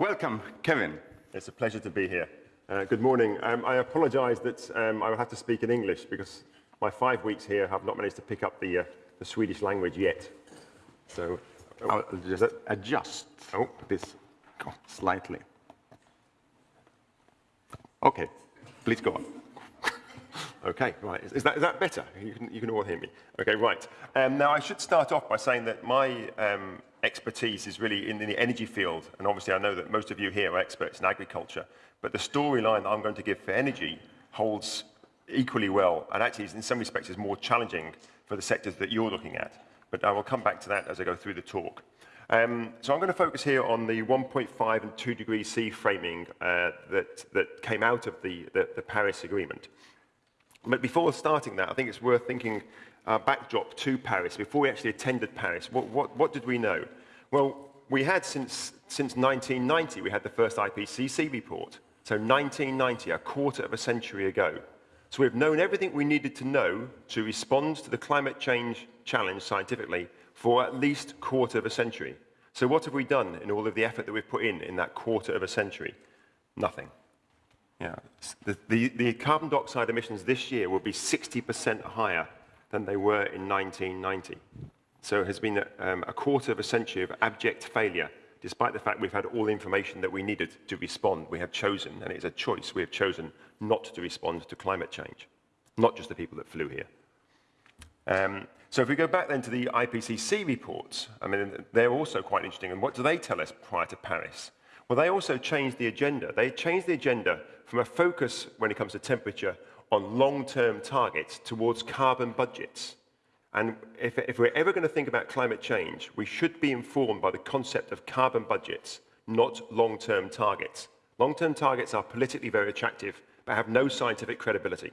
Welcome, Kevin. It's a pleasure to be here. Uh, good morning. Um, I apologise that um, I will have to speak in English because my five weeks here have not managed to pick up the, uh, the Swedish language yet. So oh, I'll just adjust oh. this slightly. Okay, please go on. Okay, right. Is, is, that, is that better? You can, you can all hear me. Okay, right. Um, now, I should start off by saying that my um, expertise is really in the energy field, and obviously I know that most of you here are experts in agriculture, but the storyline that I'm going to give for energy holds equally well, and actually in some respects is more challenging for the sectors that you're looking at. But I will come back to that as I go through the talk. Um, so I'm going to focus here on the 1.5 and 2 degrees C framing uh, that, that came out of the, the, the Paris Agreement. But before starting that, I think it's worth thinking uh, backdrop to Paris, before we actually attended Paris, what, what, what did we know? Well, we had since, since 1990, we had the first IPCC report. So 1990, a quarter of a century ago. So we've known everything we needed to know to respond to the climate change challenge scientifically for at least quarter of a century. So what have we done in all of the effort that we've put in in that quarter of a century? Nothing. Yeah. The, the, the carbon dioxide emissions this year will be 60% higher than they were in 1990. So it has been a, um, a quarter of a century of abject failure, despite the fact we've had all the information that we needed to respond. We have chosen, and it's a choice, we have chosen not to respond to climate change, not just the people that flew here. Um, so if we go back then to the IPCC reports, I mean, they're also quite interesting. And what do they tell us prior to Paris? Well, they also changed the agenda. They changed the agenda from a focus when it comes to temperature on long-term targets towards carbon budgets. And if, if we're ever going to think about climate change, we should be informed by the concept of carbon budgets, not long-term targets. Long-term targets are politically very attractive, but have no scientific credibility.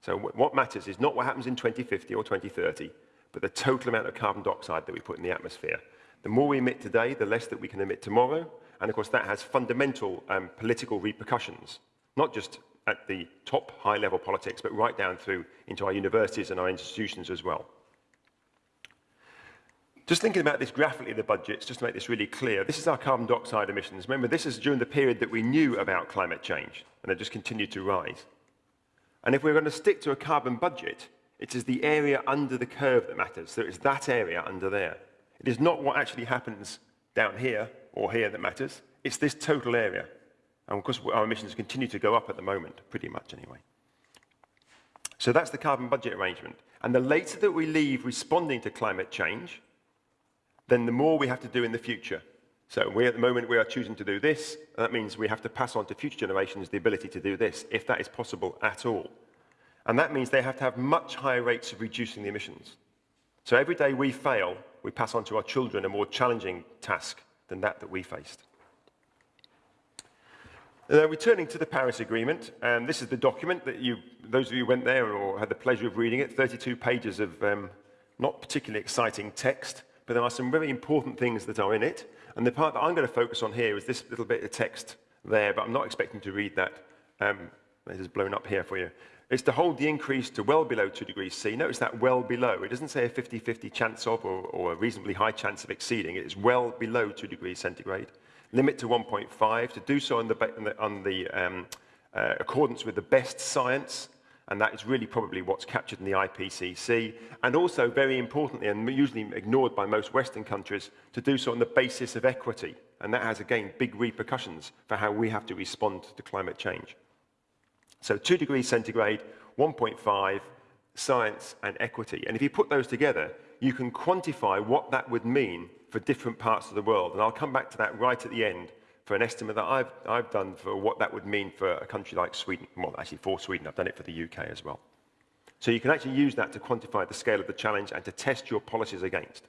So what matters is not what happens in 2050 or 2030, but the total amount of carbon dioxide that we put in the atmosphere. The more we emit today, the less that we can emit tomorrow, and of course that has fundamental um, political repercussions, not just at the top high-level politics, but right down through into our universities and our institutions as well. Just thinking about this graphically, the budgets, just to make this really clear, this is our carbon dioxide emissions. Remember, this is during the period that we knew about climate change, and they just continued to rise. And if we're going to stick to a carbon budget, it is the area under the curve that matters. So it's that area under there. It is not what actually happens down here or here that matters. It's this total area. And of course, our emissions continue to go up at the moment, pretty much anyway. So that's the carbon budget arrangement. And the later that we leave responding to climate change, then the more we have to do in the future. So we, at the moment, we are choosing to do this. And that means we have to pass on to future generations the ability to do this, if that is possible at all. And that means they have to have much higher rates of reducing the emissions. So every day we fail, we pass on to our children a more challenging task than that that we faced. Uh, returning to the Paris Agreement, um, this is the document that you, those of you who went there or had the pleasure of reading it, 32 pages of um, not particularly exciting text, but there are some very important things that are in it. And the part that I'm going to focus on here is this little bit of text there, but I'm not expecting to read that. Um, it is blown up here for you. It's to hold the increase to well below 2 degrees C. Notice that well below. It doesn't say a 50-50 chance of or, or a reasonably high chance of exceeding. It is well below 2 degrees centigrade limit to 1.5, to do so on the, on the um, uh, accordance with the best science, and that is really probably what's captured in the IPCC, and also, very importantly, and usually ignored by most Western countries, to do so on the basis of equity. And that has, again, big repercussions for how we have to respond to climate change. So 2 degrees centigrade, 1.5, science and equity. And if you put those together, you can quantify what that would mean for different parts of the world. And I'll come back to that right at the end for an estimate that I've, I've done for what that would mean for a country like Sweden. Well, actually for Sweden, I've done it for the UK as well. So you can actually use that to quantify the scale of the challenge and to test your policies against.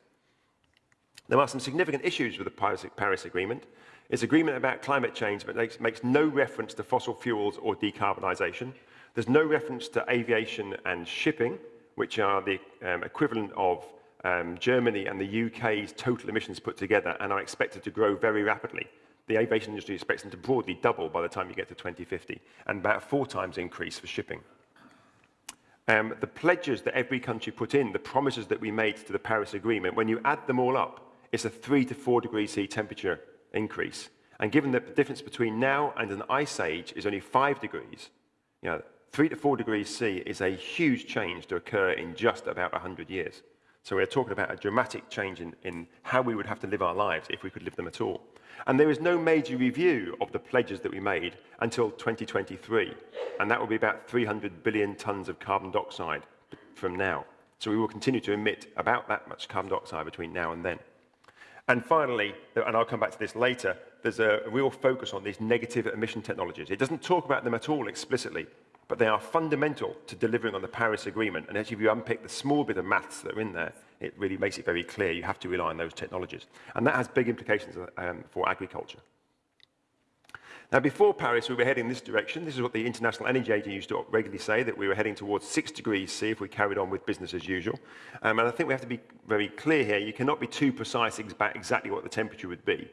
There are some significant issues with the Paris, Paris Agreement. It's agreement about climate change, but makes, makes no reference to fossil fuels or decarbonisation. There's no reference to aviation and shipping, which are the um, equivalent of um, Germany and the UK's total emissions put together and are expected to grow very rapidly. The aviation industry expects them to broadly double by the time you get to 2050, and about four times increase for shipping. Um, the pledges that every country put in, the promises that we made to the Paris Agreement, when you add them all up, it's a three to four degrees C temperature increase. And given that the difference between now and an ice age is only five degrees, you know, three to four degrees C is a huge change to occur in just about 100 years. So we're talking about a dramatic change in, in how we would have to live our lives if we could live them at all. And there is no major review of the pledges that we made until 2023. And that will be about 300 billion tons of carbon dioxide from now. So we will continue to emit about that much carbon dioxide between now and then. And finally, and I'll come back to this later, there's a real focus on these negative emission technologies. It doesn't talk about them at all explicitly, but they are fundamental to delivering on the Paris Agreement. And actually, if you unpick the small bit of maths that are in there, it really makes it very clear you have to rely on those technologies. And that has big implications um, for agriculture. Now, before Paris, we were heading in this direction. This is what the International Energy Agency used to regularly say, that we were heading towards 6 degrees C if we carried on with business as usual. Um, and I think we have to be very clear here. You cannot be too precise about exactly what the temperature would be.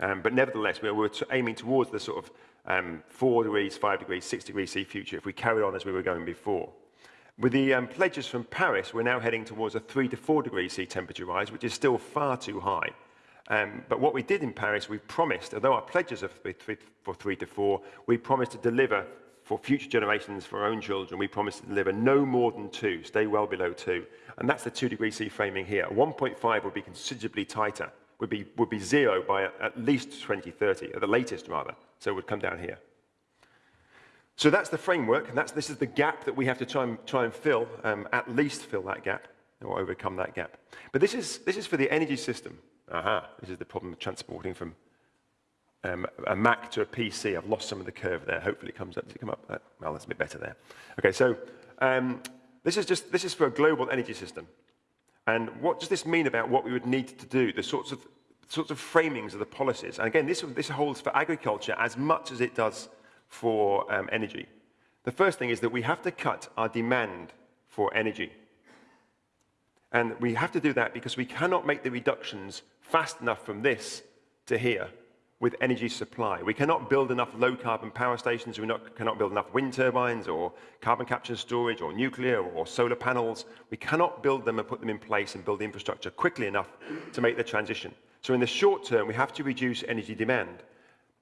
Um, but nevertheless, we were aiming towards the sort of um, 4 degrees, 5 degrees, 6 degrees C future if we carried on as we were going before. With the um, pledges from Paris, we're now heading towards a 3 to 4 degrees C temperature rise, which is still far too high. Um, but what we did in Paris, we promised, although our pledges are for three, for three to four, we promised to deliver for future generations, for our own children, we promised to deliver no more than two, stay well below two. And that's the two degree C framing here. 1.5 would be considerably tighter, would be, would be zero by at least 2030, at the latest rather. So it would come down here. So that's the framework, and that's, this is the gap that we have to try and, try and fill, um, at least fill that gap, or overcome that gap. But this is, this is for the energy system. Aha, this is the problem of transporting from um, a Mac to a PC. I've lost some of the curve there. Hopefully it comes up to come up. Uh, well, that's a bit better there. Okay, so um, this is just this is for a global energy system. And what does this mean about what we would need to do? The sorts of sorts of framings of the policies. And again, this this holds for agriculture as much as it does for um, energy. The first thing is that we have to cut our demand for energy. And we have to do that because we cannot make the reductions fast enough from this to here with energy supply. We cannot build enough low carbon power stations, we not, cannot build enough wind turbines or carbon capture storage or nuclear or solar panels. We cannot build them and put them in place and build the infrastructure quickly enough to make the transition. So in the short term, we have to reduce energy demand.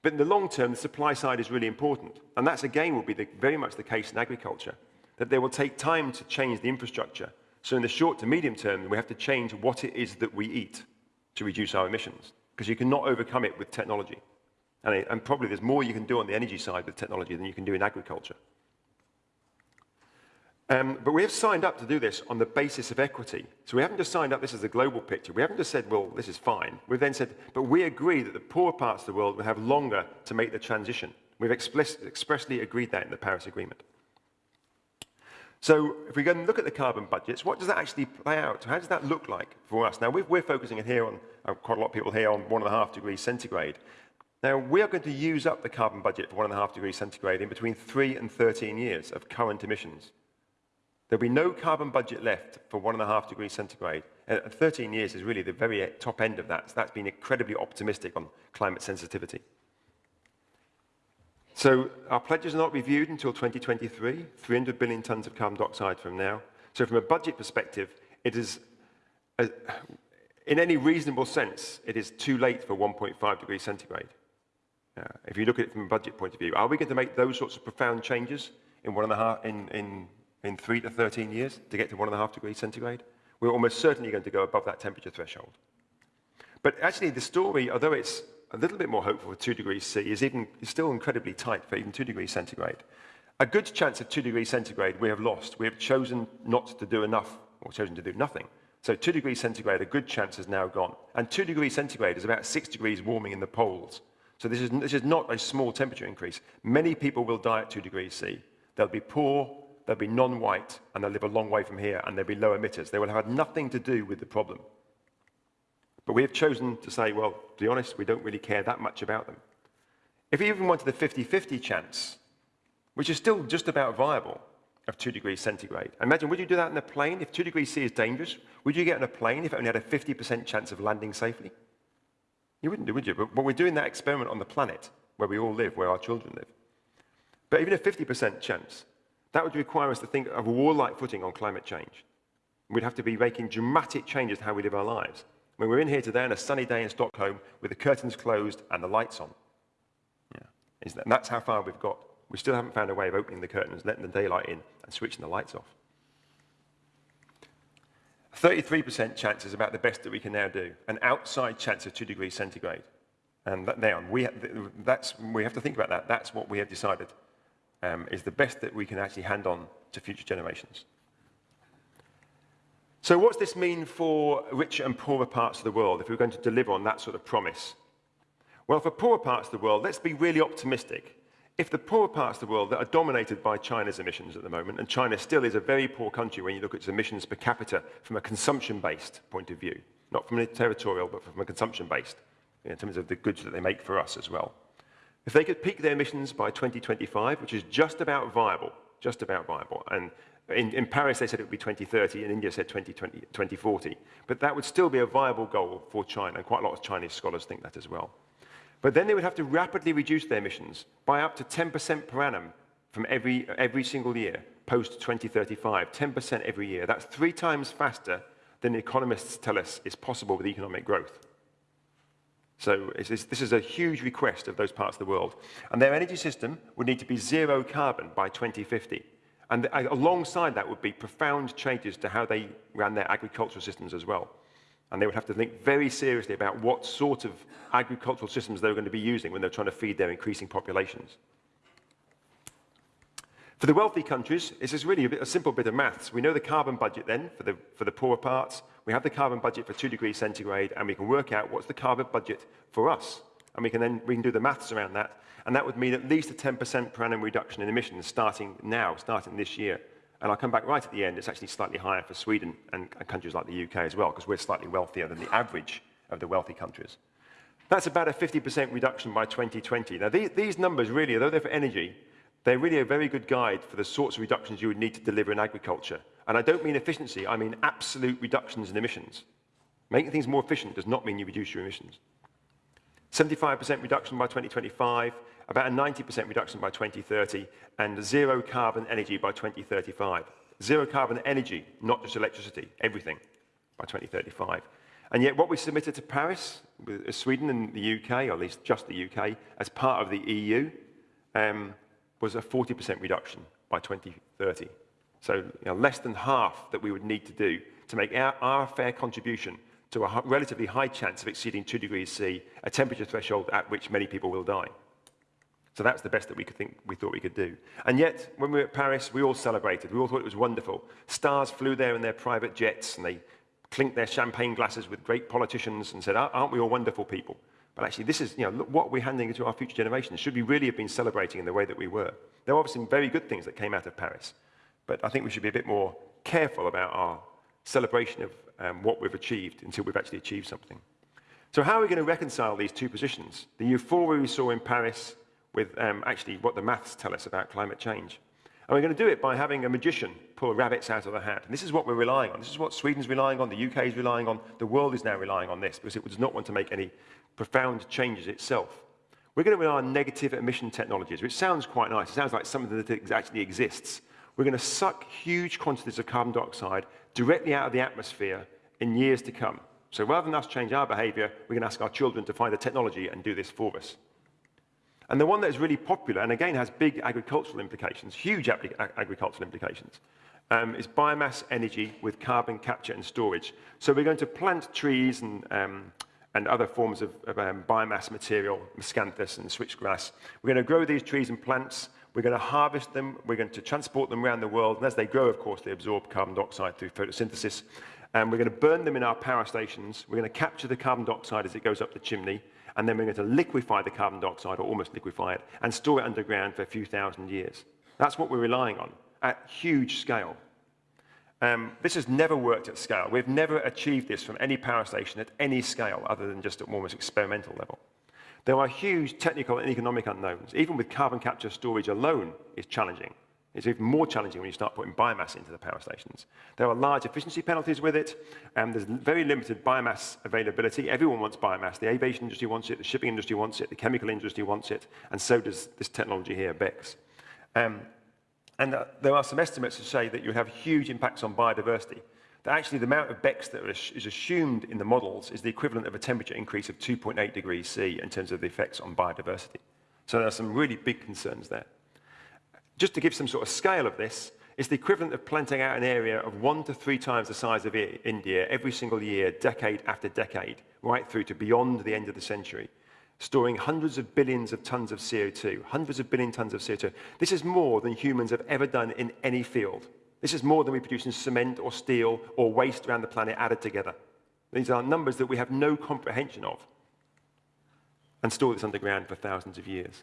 But in the long term, the supply side is really important. And that's again will be the, very much the case in agriculture, that they will take time to change the infrastructure so in the short to medium term, we have to change what it is that we eat to reduce our emissions, because you cannot overcome it with technology. And, it, and probably there's more you can do on the energy side with technology than you can do in agriculture. Um, but we have signed up to do this on the basis of equity. So we haven't just signed up this as a global picture. We haven't just said, well, this is fine. We've then said, but we agree that the poorer parts of the world will have longer to make the transition. We've expressly agreed that in the Paris Agreement. So if we go and look at the carbon budgets, what does that actually play out? How does that look like for us? Now, we're focusing here on, uh, quite a lot of people here, on one and a half degrees centigrade. Now, we are going to use up the carbon budget for one and a half degrees centigrade in between 3 and 13 years of current emissions. There'll be no carbon budget left for one and a half degrees centigrade. And 13 years is really the very top end of that. So that's been incredibly optimistic on climate sensitivity. So our pledges are not reviewed until 2023, 300 billion tons of carbon dioxide from now. So from a budget perspective, it is, a, in any reasonable sense, it is too late for 1.5 degrees centigrade. Uh, if you look at it from a budget point of view, are we going to make those sorts of profound changes in one and a half, in, in, in three to 13 years to get to one and a half degrees centigrade? We're almost certainly going to go above that temperature threshold. But actually, the story, although it's a little bit more hopeful for 2 degrees C is, even, still incredibly tight for even 2 degrees centigrade. A good chance of 2 degrees centigrade we have lost. We have chosen not to do enough, or chosen to do nothing. So 2 degrees centigrade, a good chance has now gone. And 2 degrees centigrade is about 6 degrees warming in the poles. So this is, this is not a small temperature increase. Many people will die at 2 degrees C. They'll be poor, they'll be non-white, and they'll live a long way from here, and they'll be low emitters. They will have had nothing to do with the problem. But we have chosen to say, well, to be honest, we don't really care that much about them. If we even wanted the 50-50 chance, which is still just about viable, of 2 degrees centigrade. Imagine, would you do that in a plane? If 2 degrees C is dangerous, would you get in a plane if it only had a 50% chance of landing safely? You wouldn't do, would you? But, but we're doing that experiment on the planet where we all live, where our children live. But even a 50% chance, that would require us to think of a warlike footing on climate change. We'd have to be making dramatic changes to how we live our lives. When we're in here today on a sunny day in Stockholm with the curtains closed and the lights on. Yeah. And that's how far we've got. We still haven't found a way of opening the curtains, letting the daylight in, and switching the lights off. 33% chance is about the best that we can now do, an outside chance of 2 degrees centigrade. And that, now, we, that's, we have to think about that. That's what we have decided um, is the best that we can actually hand on to future generations. So what's this mean for richer and poorer parts of the world if we're going to deliver on that sort of promise? Well, for poorer parts of the world, let's be really optimistic. If the poorer parts of the world that are dominated by China's emissions at the moment, and China still is a very poor country when you look at its emissions per capita from a consumption-based point of view, not from a territorial, but from a consumption-based, in terms of the goods that they make for us as well. If they could peak their emissions by 2025, which is just about viable, just about viable, and in, in, Paris, they said it would be 2030, and India said 2020, 2040. But that would still be a viable goal for China, and quite a lot of Chinese scholars think that as well. But then they would have to rapidly reduce their emissions by up to 10% per annum from every, every single year, post 2035, 10% every year. That's three times faster than the economists tell us is possible with economic growth. So this is a huge request of those parts of the world. And their energy system would need to be zero carbon by 2050. And alongside that would be profound changes to how they ran their agricultural systems as well. And they would have to think very seriously about what sort of agricultural systems they were going to be using when they're trying to feed their increasing populations. For the wealthy countries, this is really a, bit, a, simple bit of maths. We know the carbon budget then for the, for the poorer parts. We have the carbon budget for 2 degrees centigrade, and we can work out what's the carbon budget for us. And we can then we can do the maths around that and that would mean at least a 10% per annum reduction in emissions starting now, starting this year. And I'll come back right at the end. It's actually slightly higher for Sweden and, countries like the UK as well, because we're slightly wealthier than the average of the wealthy countries. That's about a 50% reduction by 2020. Now, these, these numbers really, although they're for energy, they're really a very good guide for the sorts of reductions you would need to deliver in agriculture. And I don't mean efficiency, I mean absolute reductions in emissions. Making things more efficient does not mean you reduce your emissions. 75% reduction by 2025, about a 90% reduction by 2030, and zero carbon energy by 2035. Zero carbon energy, not just electricity, everything by 2035. And yet what we submitted to Paris, with uh, Sweden and the UK, or at least just the UK, as part of the EU, um, was a 40% reduction by 2030. So you know, less than half that we would need to do to make our, our fair contribution to a relatively high chance of exceeding 2 degrees C, a temperature threshold at which many people will die. So that's the best that we could think we thought we could do. And yet, when we were at Paris, we all celebrated. We all thought it was wonderful. Stars flew there in their private jets, and they clinked their champagne glasses with great politicians and said, aren't we all wonderful people? But actually, this is, you know, look what we're handing to our future generations. Should we really have been celebrating in the way that we were? There were obviously some very good things that came out of Paris. But I think we should be a bit more careful about our celebration of um, what we've achieved until we've actually achieved something. So how are we going to reconcile these two positions? The euphoria we saw in Paris with um, actually what the maths tell us about climate change. And we're going to do it by having a magician pull rabbits out of the hat. And this is what we're relying on. This is what Sweden's relying on, the UK is relying on, the world is now relying on this because it does not want to make any profound changes itself. We're going to rely on negative emission technologies, which sounds quite nice. It sounds like something that actually exists. We're going to suck huge quantities of carbon dioxide directly out of the atmosphere in years to come. So rather than us change our behavior, we can ask our children to find the technology and do this for us. And the one that is really popular, and again has big agricultural implications, huge ag agricultural implications, um, is biomass energy with carbon capture and storage. So we're going to plant trees and, um, and other forms of, of um, biomass material, miscanthus and switchgrass. We're going to grow these trees and plants. We're going to harvest them. We're going to transport them around the world. And as they grow, of course, they absorb carbon dioxide through photosynthesis. And we're going to burn them in our power stations. We're going to capture the carbon dioxide as it goes up the chimney and then we're going to liquefy the carbon dioxide, or almost liquefy it, and store it underground for a few thousand years. That's what we're relying on at huge scale. Um, this has never worked at scale. We've never achieved this from any power station at any scale other than just at almost experimental level. There are huge technical and economic unknowns. Even with carbon capture storage alone is challenging. It's even more challenging when you start putting biomass into the power stations. There are large efficiency penalties with it, and there's very limited biomass availability. Everyone wants biomass. The aviation industry wants it, the shipping industry wants it, the chemical industry wants it, and so does this technology here, BECCS. Um, and uh, there are some estimates to say that you have huge impacts on biodiversity. That actually the amount of BECCS that is assumed in the models is the equivalent of a temperature increase of 2.8 degrees C in terms of the effects on biodiversity. So there are some really big concerns there. Just to give some sort of scale of this, it's the equivalent of planting out an area of one to three times the size of India every single year, decade after decade, right through to beyond the end of the century, storing hundreds of billions of tons of CO2, hundreds of billion tons of CO2. This is more than humans have ever done in any field. This is more than we produce in cement or steel or waste around the planet added together. These are numbers that we have no comprehension of and store this underground for thousands of years.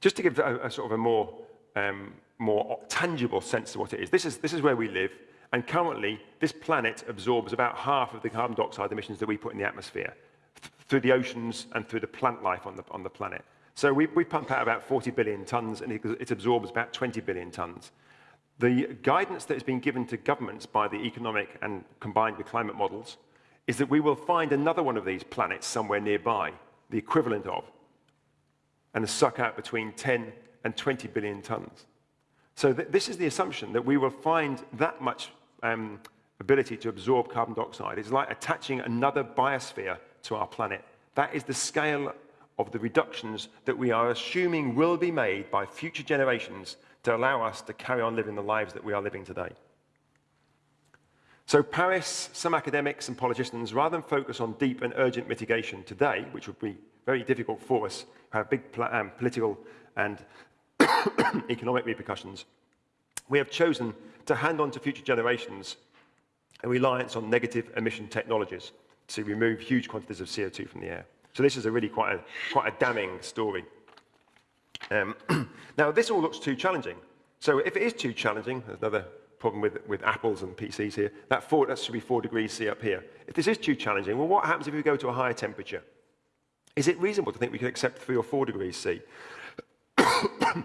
Just to give a, a sort of a more um, more tangible sense of what it is. This, is. this is where we live, and currently this planet absorbs about half of the carbon dioxide emissions that we put in the atmosphere th through the oceans and through the plant life on the, on the planet. So we, we pump out about 40 billion tons, and it, it absorbs about 20 billion tons. The guidance that has been given to governments by the economic and combined with climate models is that we will find another one of these planets somewhere nearby, the equivalent of, and suck out between 10 and 20 billion tons. So th this is the assumption that we will find that much um, ability to absorb carbon dioxide. It's like attaching another biosphere to our planet. That is the scale of the reductions that we are assuming will be made by future generations to allow us to carry on living the lives that we are living today. So Paris, some academics and politicians, rather than focus on deep and urgent mitigation today, which would be very difficult for us, have big um, political and economic repercussions, we have chosen to hand on to future generations a reliance on negative emission technologies to remove huge quantities of CO2 from the air. So this is a really quite a, quite a damning story. Um, now, this all looks too challenging. So if it is too challenging, there's another problem with, with apples and PCs here, that, four, that should be 4 degrees C up here. If this is too challenging, well, what happens if we go to a higher temperature? Is it reasonable to think we could accept 3 or 4 degrees C?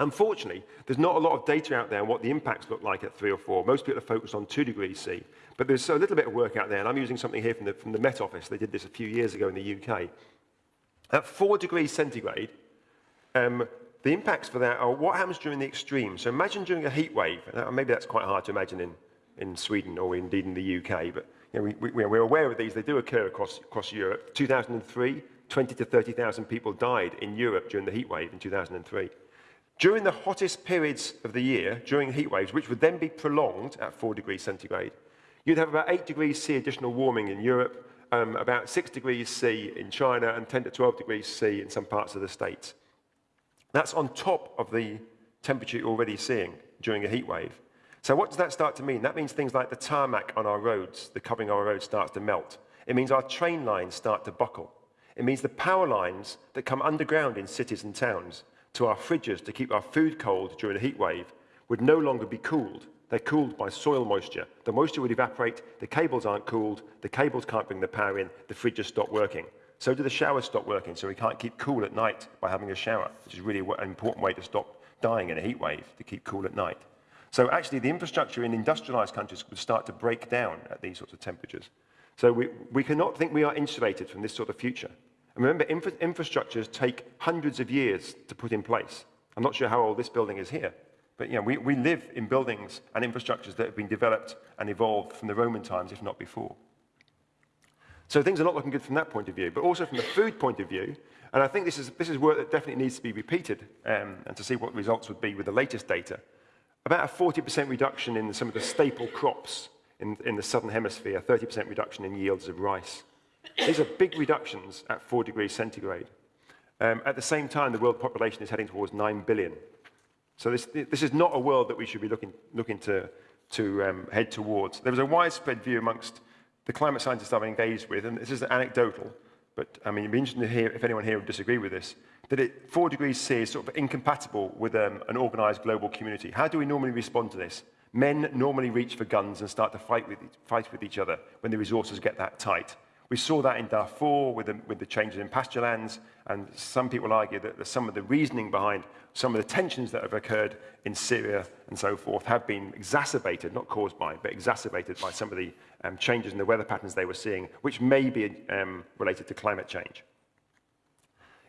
Unfortunately, there's not a lot of data out there on what the impacts look like at 3 or 4. Most people are focused on 2 degrees C. But there's a little bit of work out there, and I'm using something here from the, from the Met Office. They did this a few years ago in the UK. At 4 degrees centigrade, um, the impacts for that are what happens during the extreme. So imagine during a heat wave. Maybe that's quite hard to imagine in, in Sweden or indeed in the UK, but you know, we, we, we're aware of these. They do occur across, across Europe. 2003, 20 to 30,000 people died in Europe during the heat wave in 2003. During the hottest periods of the year, during heat waves, which would then be prolonged at 4 degrees centigrade, you'd have about 8 degrees C additional warming in Europe, um, about 6 degrees C in China, and 10 to 12 degrees C in some parts of the States. That's on top of the temperature you're already seeing during a heat wave. So what does that start to mean? That means things like the tarmac on our roads, the covering of our roads starts to melt. It means our train lines start to buckle. It means the power lines that come underground in cities and towns to our fridges to keep our food cold during a heat wave would no longer be cooled. They're cooled by soil moisture. The moisture would evaporate, the cables aren't cooled, the cables can't bring the power in, the fridges stop working. So do the showers stop working, so we can't keep cool at night by having a shower, which is really an important way to stop dying in a heat wave, to keep cool at night. So actually the infrastructure in industrialized countries would start to break down at these sorts of temperatures. So we, we cannot think we are insulated from this sort of future. And remember, infra infrastructures take hundreds of years to put in place. I'm not sure how old this building is here, but you know, we, we live in buildings and infrastructures that have been developed and evolved from the Roman times, if not before. So things are not looking good from that point of view, but also from the food point of view. And I think this is, this is work that definitely needs to be repeated um, and to see what results would be with the latest data. About a 40% reduction in some of the staple crops in, in the southern hemisphere, 30% reduction in yields of rice. These are big reductions at 4 degrees centigrade. Um, at the same time, the world population is heading towards 9 billion. So this, this is not a world that we should be looking, looking to, to um, head towards. There was a widespread view amongst the climate scientists I've engaged with, and this is anecdotal, but I mean, it'd be interesting to hear if anyone here would disagree with this, that it, 4 degrees C is sort of incompatible with um, an organized global community. How do we normally respond to this? Men normally reach for guns and start to fight with, fight with each other when the resources get that tight. We saw that in Darfur with the, with the changes in pasture lands, and some people argue that some of the reasoning behind some of the tensions that have occurred in Syria and so forth have been exacerbated, not caused by, but exacerbated by some of the um, changes in the weather patterns they were seeing, which may be um, related to climate change.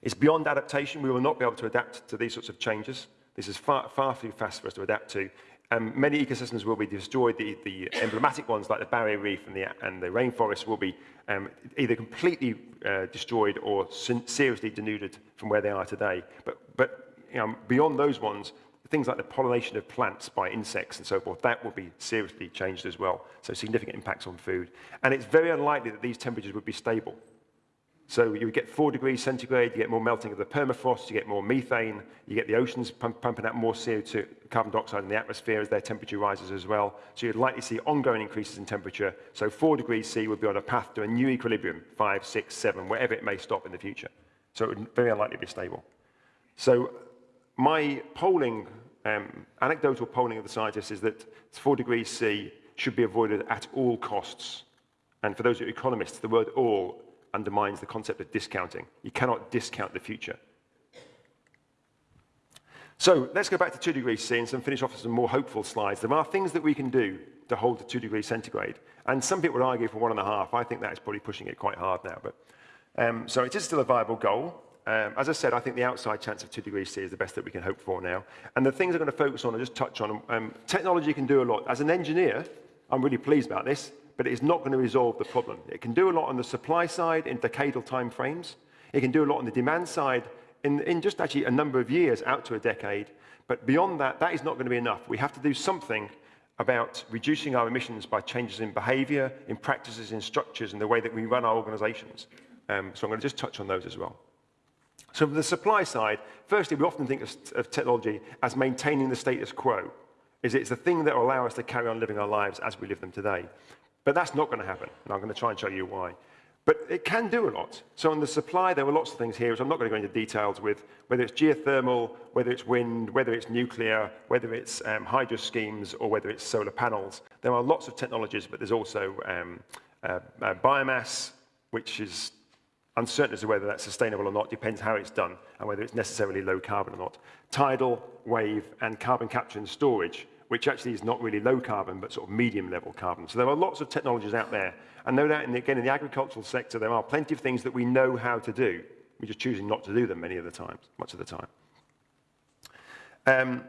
It's beyond adaptation. We will not be able to adapt to these sorts of changes. This is far, far too fast for us to adapt to Um, many ecosystems will be destroyed. The, the emblematic ones, like the barrier reef and the, and the rainforest, will be um, either completely uh, destroyed or seriously denuded from where they are today. But, but you know, beyond those ones, things like the pollination of plants by insects and so forth, that will be seriously changed as well. So significant impacts on food. And it's very unlikely that these temperatures would be stable. So you get four degrees centigrade, you get more melting of the permafrost, you get more methane, you get the oceans pump, pumping out more CO2, carbon dioxide in the atmosphere as their temperature rises as well. So you'd likely see ongoing increases in temperature. So four degrees C would be on a path to a new equilibrium, five, six, seven, wherever it may stop in the future. So it would very unlikely to be stable. So my polling, um, anecdotal polling of the scientists is that four degrees C should be avoided at all costs. And for those of you economists, the word all undermines the concept of discounting. You cannot discount the future. So let's go back to 2 degrees C and finish off with some more hopeful slides. There are things that we can do to hold to 2 degrees centigrade. And some people would argue for one and a half. I think that is probably pushing it quite hard now. But, um, so it is still a viable goal. Um, as I said, I think the outside chance of 2 degrees C is the best that we can hope for now. And the things I'm going to focus on, I'll just touch on. Um, technology can do a lot. As an engineer, I'm really pleased about this but it is not going to resolve the problem. It can do a lot on the supply side in decadal timeframes. It can do a lot on the demand side in, in just actually a number of years, out to a decade. But beyond that, that is not going to be enough. We have to do something about reducing our emissions by changes in behavior, in practices, in structures, in the way that we run our organizations. Um, so I'm going to just touch on those as well. So from the supply side, firstly, we often think of, of technology as maintaining the status quo. Is it's the thing that will allow us to carry on living our lives as we live them today. But that's not going to happen, and I'm going to try and show you why. But it can do a lot. So on the supply, there were lots of things here, which I'm not going to go into details with, whether it's geothermal, whether it's wind, whether it's nuclear, whether it's um, hydro schemes, or whether it's solar panels. There are lots of technologies, but there's also um, uh, uh, biomass, which is uncertain as to whether that's sustainable or not, depends how it's done, and whether it's necessarily low carbon or not. Tidal, wave, and carbon capture and storage which actually is not really low carbon, but sort of medium level carbon. So there are lots of technologies out there. And no doubt, in the, again, in the agricultural sector, there are plenty of things that we know how to do. We're just choosing not to do them many of the times, much of the time. Um,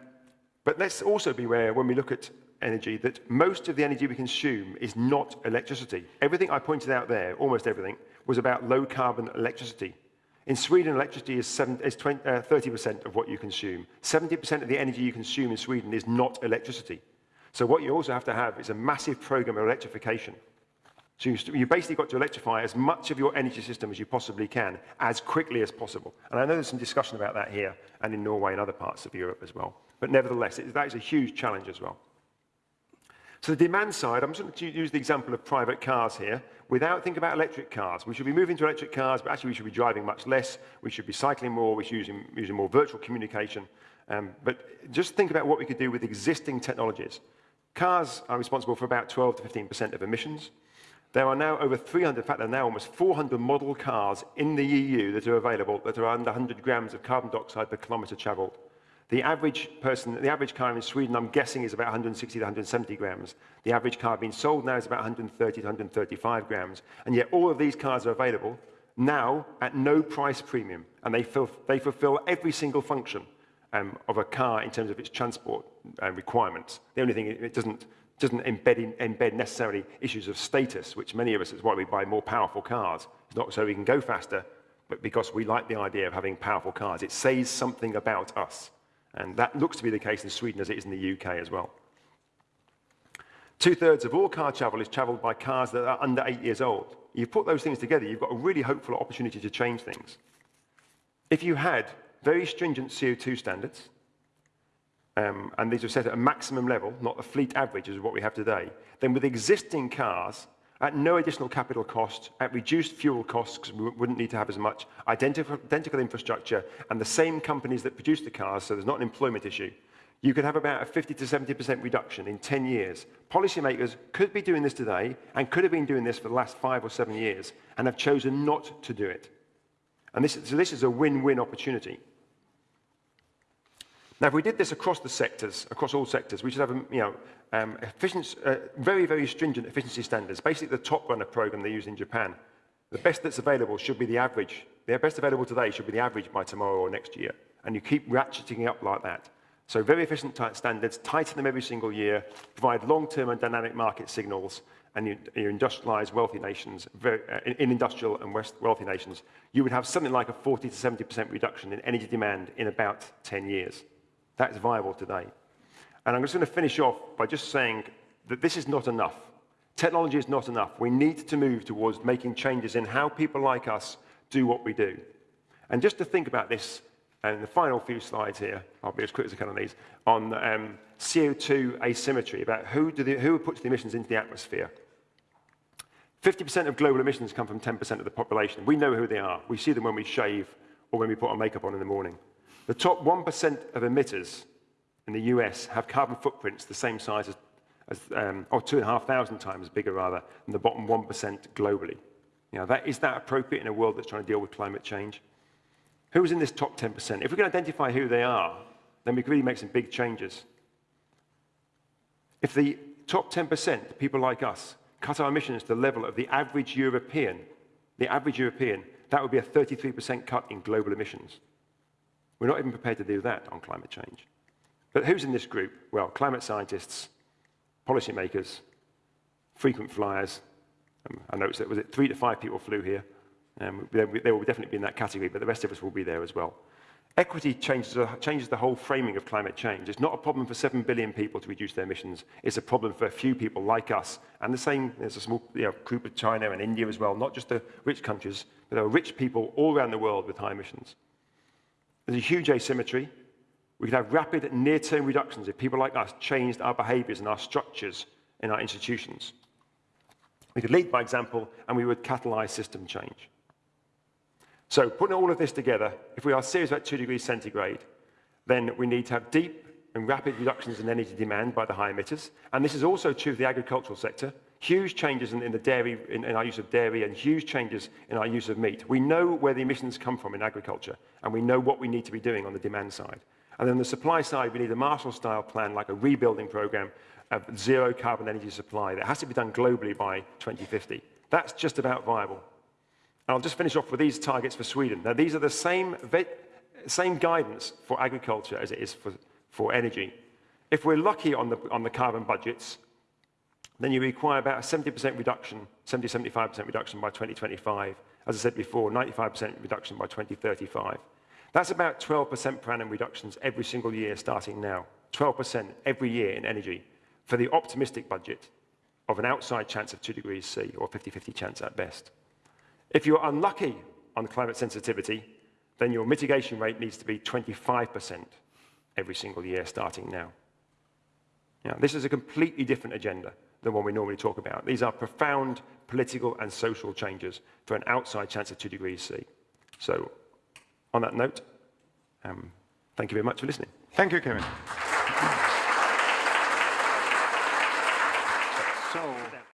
but let's also be aware when we look at energy that most of the energy we consume is not electricity. Everything I pointed out there, almost everything, was about low carbon electricity. In Sweden, electricity is, 30% uh, of what you consume. 70% of the energy you consume in Sweden is not electricity. So what you also have to have is a massive program of electrification. So you, basically got to electrify as much of your energy system as you possibly can, as quickly as possible. And I know there's some discussion about that here and in Norway and other parts of Europe as well. But nevertheless, it, that is a huge challenge as well. So the demand side, I'm just going to use the example of private cars here. Without thinking about electric cars, we should be moving to electric cars, but actually we should be driving much less. We should be cycling more. We should be using, using more virtual communication. Um, but just think about what we could do with existing technologies. Cars are responsible for about 12 to 15% of emissions. There are now over 300, in fact, there are now almost 400 model cars in the EU that are available that are under 100 grams of carbon dioxide per kilometre travelled. The average person, the average car in Sweden, I'm guessing, is about 160 to 170 grams. The average car being sold now is about 130 to 135 grams. And yet all of these cars are available now at no price premium. And they, ful they fulfill every single function um, of a car in terms of its transport uh, requirements. The only thing it doesn't, doesn't embed, in, embed necessarily issues of status, which many of us is why we buy more powerful cars. It's not so we can go faster, but because we like the idea of having powerful cars. It says something about us. And that looks to be the case in Sweden as it is in the UK as well. Two thirds of all car travel is traveled by cars that are under eight years old. You put those things together, you've got a really hopeful opportunity to change things. If you had very stringent CO2 standards, um, and these are set at a maximum level, not the fleet average as what we have today, then with existing cars, at no additional capital cost, at reduced fuel costs, because we wouldn't need to have as much, identical, identical infrastructure, and the same companies that produce the cars, so there's not an employment issue, you could have about a 50 to 70% reduction in 10 years. Policymakers could be doing this today and could have been doing this for the last five or seven years and have chosen not to do it. And this, so this is a win-win opportunity. Now, if we did this across the sectors, across all sectors, we should have you know, um, uh, very, very stringent efficiency standards, basically the top runner program they use in Japan. The best that's available should be the average. The best available today should be the average by tomorrow or next year. And you keep ratcheting up like that. So very efficient standards, tighten them every single year, provide long-term and dynamic market signals, and you, you industrialize wealthy nations, very, uh, in, in industrial and west, wealthy nations, you would have something like a 40 to 70% reduction in energy demand in about 10 years. That is viable today. And I'm just going to finish off by just saying that this is not enough. Technology is not enough. We need to move towards making changes in how people like us do what we do. And just to think about this, and the final few slides here, I'll be as quick as I can on these, on um, CO2 asymmetry, about who, the, who puts the emissions into the atmosphere. 50% of global emissions come from 10% of the population. We know who they are. We see them when we shave or when we put our makeup on in the morning. The top 1% of emitters in the US have carbon footprints the same size as, as um, or two and a half thousand times bigger rather, than the bottom 1% globally. Know, that, is that appropriate in a world that's trying to deal with climate change? Who's in this top 10%? If we can identify who they are, then we can really make some big changes. If the top 10%, people like us, cut our emissions to the level of the average European, the average European, that would be a 33% cut in global emissions. We're not even prepared to do that on climate change. But who's in this group? Well, climate scientists, policymakers, frequent flyers. Um, I noticed that was it three to five people flew here. Um, they, they will definitely be in that category, but the rest of us will be there as well. Equity changes, changes the whole framing of climate change. It's not a problem for 7 billion people to reduce their emissions. It's a problem for a few people like us. And the same, there's a small you know, group of China and India as well, not just the rich countries, but there are rich people all around the world with high emissions. There's a huge asymmetry. We could have rapid near-term reductions if people like us changed our behaviors and our structures in our institutions. We could lead by example, and we would catalyze system change. So putting all of this together, if we are serious about 2 degrees centigrade, then we need to have deep and rapid reductions in energy demand by the high emitters. And this is also true of the agricultural sector. Huge changes in, in the dairy, in, in our use of dairy, and huge changes in our use of meat. We know where the emissions come from in agriculture, and we know what we need to be doing on the demand side. And then the supply side, we need a Marshall-style plan, like a rebuilding program of zero carbon energy supply that has to be done globally by 2050. That's just about viable. I'll just finish off with these targets for Sweden. Now, these are the same, same guidance for agriculture as it is for, for energy. If we're lucky on the, on the carbon budgets, then you require about a 70% reduction, 70-75% reduction by 2025. As I said before, 95% reduction by 2035. That's about 12% per annum reductions every single year starting now. 12% every year in energy for the optimistic budget of an outside chance of 2 degrees C, or 50-50 chance at best. If you're unlucky on climate sensitivity, then your mitigation rate needs to be 25% every single year starting now. now. This is a completely different agenda than one we normally talk about. These are profound political and social changes for an outside chance of 2 degrees C. So on that note, um, thank you very much for listening. Thank you, Kevin.